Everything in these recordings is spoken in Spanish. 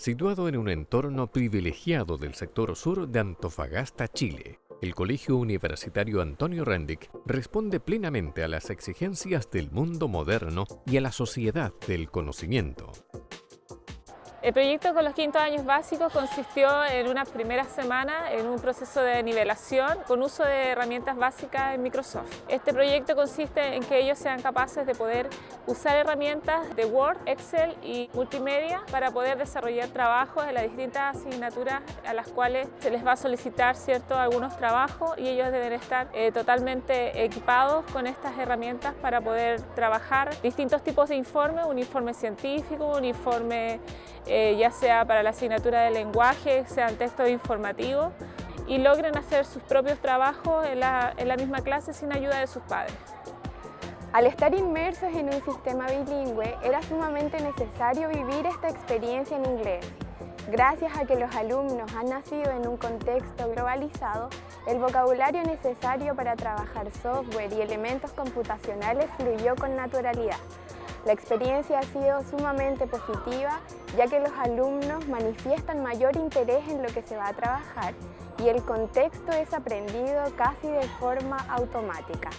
Situado en un entorno privilegiado del sector sur de Antofagasta, Chile, el Colegio Universitario Antonio Rendick responde plenamente a las exigencias del mundo moderno y a la sociedad del conocimiento. El proyecto con los quintos años básicos consistió en una primera semana en un proceso de nivelación con uso de herramientas básicas en Microsoft. Este proyecto consiste en que ellos sean capaces de poder usar herramientas de Word, Excel y multimedia para poder desarrollar trabajos en las distintas asignaturas a las cuales se les va a solicitar cierto, algunos trabajos y ellos deben estar eh, totalmente equipados con estas herramientas para poder trabajar distintos tipos de informes, un informe científico, un informe eh, ya sea para la asignatura de lenguaje, sean textos informativos, y logren hacer sus propios trabajos en la, en la misma clase sin ayuda de sus padres. Al estar inmersos en un sistema bilingüe, era sumamente necesario vivir esta experiencia en inglés. Gracias a que los alumnos han nacido en un contexto globalizado, el vocabulario necesario para trabajar software y elementos computacionales fluyó con naturalidad. La experiencia ha sido sumamente positiva ya que los alumnos manifiestan mayor interés en lo que se va a trabajar y el contexto es aprendido casi de forma automática.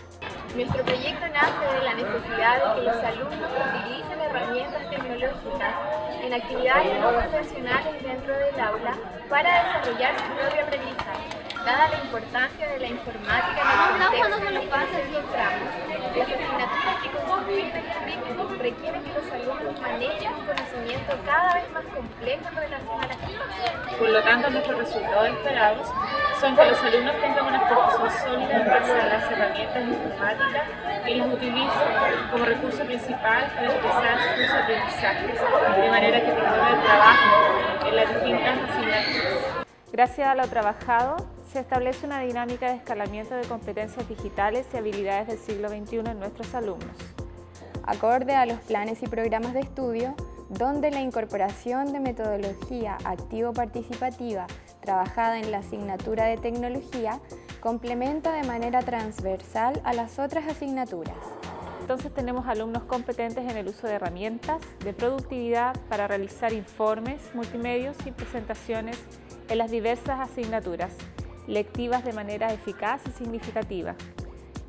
Nuestro proyecto nace de la necesidad de que los alumnos utilicen herramientas tecnológicas en actividades no convencionales dentro del aula para desarrollar su propio aprendizaje. Dada la importancia de la informática en el contexto de los pasos y tramos, las asignaturas que constituyen el currículum requieren que los alumnos manejen conocimiento cada vez más complejo en relación a la información. Por lo tanto, nuestros resultados esperados son que los alumnos tengan una formación sólida en base a las herramientas informáticas y los utilicen como recurso principal para expresar sus aprendizajes, de manera que promuevan el trabajo en las distintas asignaturas. Gracias a lo trabajado, se establece una dinámica de escalamiento de competencias digitales y habilidades del siglo XXI en nuestros alumnos. Acorde a los planes y programas de estudio, donde la incorporación de metodología activo-participativa trabajada en la asignatura de tecnología complementa de manera transversal a las otras asignaturas. Entonces tenemos alumnos competentes en el uso de herramientas de productividad para realizar informes, multimedios y presentaciones en las diversas asignaturas, lectivas de manera eficaz y significativa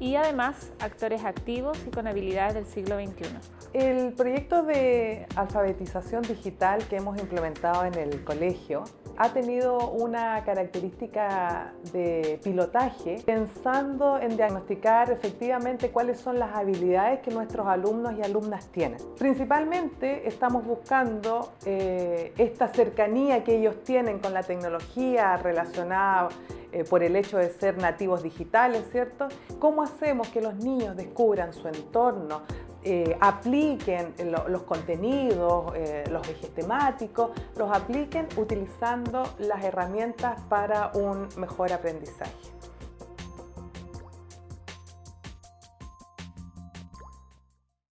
y además actores activos y con habilidades del siglo XXI. El proyecto de alfabetización digital que hemos implementado en el colegio ha tenido una característica de pilotaje pensando en diagnosticar efectivamente cuáles son las habilidades que nuestros alumnos y alumnas tienen. Principalmente estamos buscando eh, esta cercanía que ellos tienen con la tecnología relacionada eh, por el hecho de ser nativos digitales, ¿cierto? ¿Cómo hacemos que los niños descubran su entorno, eh, apliquen los contenidos, eh, los ejes temáticos, los apliquen utilizando las herramientas para un mejor aprendizaje.